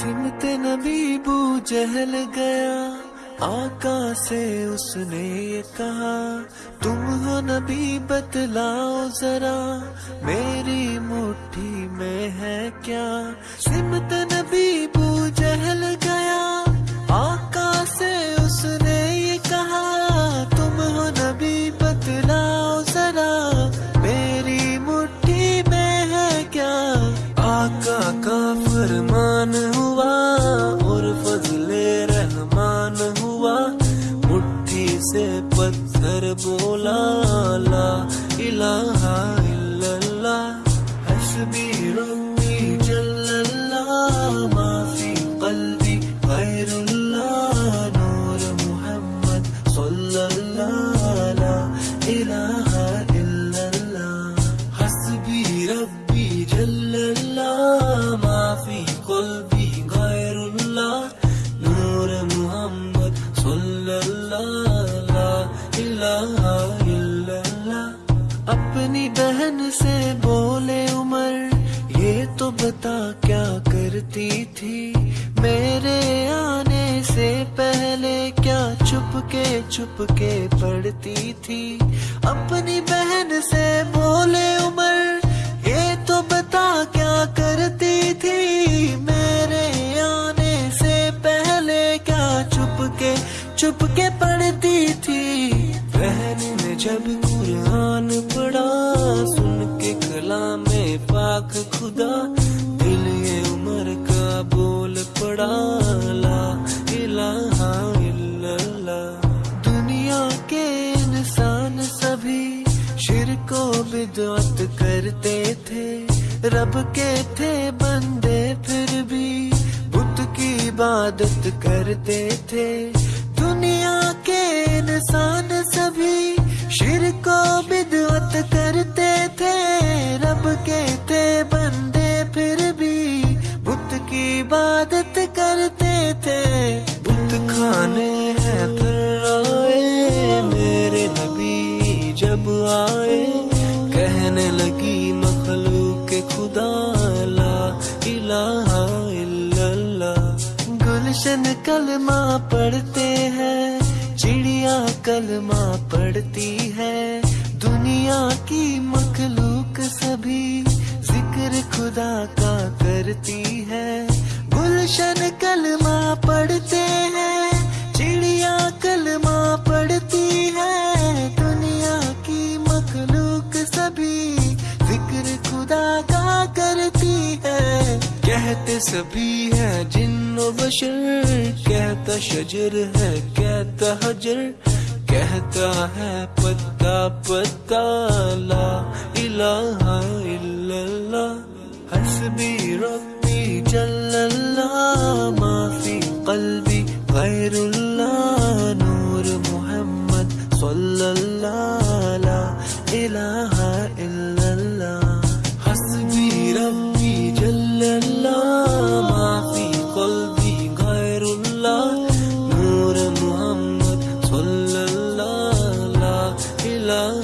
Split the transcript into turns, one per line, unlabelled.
सिमत नबी बू जहल गया आका से उसने कहा, तुम हो नबी, बतलाओ जरा, मेरी मुट्ठी में है क्या? सिमत नबी बू जहल गया आका से उसने ये कहा, तुम हो नबी, बतलाओ जरा, मेरी मुट्ठी में है क्या? आका का फरमान हुआ से पत्थर बोला ला इलाहा अपनी बहन से बोले, उमर, ये तो बता क्या करती थी? मेरे आने से पहले क्या छुप के छुप के पढ़ती थी? अपनी बहन से बोले, उमर, ये तो बता क्या करती थी? मेरे आने से पहले क्या छुप के जब कुरान पढ़ा, सुन के कला में पाक खुदा, दिल ये उमर का बोल पड़ा, ला इल्लल्लाह। दुनिया के इंसान सभी शिरको बिदअत करते थे, रब के थे बंदे फिर भी, बुत की इबादत करते थे। खुदा ला इलाहा गुलशन कलमा पढ़ते हैं, चिड़िया कलमा पढ़ती है। दुनिया की मखलूक सभी ज़िक्र खुदा का करती कहते सभी है, जिन्नो बशर कहता शजर है, कहता हजर। कहता है, पत्ता पत्ता, ला इलाहा इल्लल्लाह। हस्बी, रब्बी, जल्लल्लाह। माफ़ी, कल्बी गैरुल्लाह नूर मुहम्मद सल्लल्लाह, ला love.